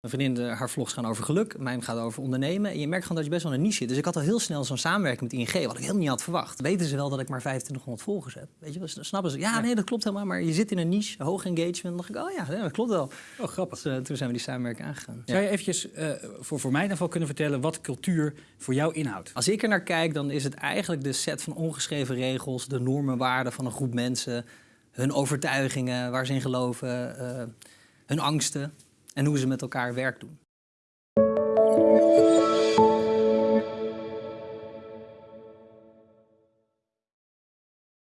Mijn vriendin, de- haar vlogs gaan over geluk, mijn gaat over ondernemen. En je merkt gewoon dat je best wel een niche zit. Dus ik had al heel snel zo'n samenwerking met ING, wat ik helemaal niet had verwacht. Weten ze wel dat ik maar 2500 volgers heb? Weet je, wel, snappen ze? Ja, nee, dat klopt helemaal. Maar je zit in een niche, hoog engagement. Dan dacht ik, oh ja, dat klopt wel. Oh, grappig. Dus, eh, toen zijn we die samenwerking aangegaan. Zou je eventjes eh, voor, voor mij in ieder geval kunnen vertellen wat cultuur voor jou inhoudt? Als ik er naar kijk, dan is het eigenlijk de set van ongeschreven regels, de normen, waarden van een groep mensen, hun overtuigingen, waar ze in geloven, eh, hun angsten en hoe ze met elkaar werk doen.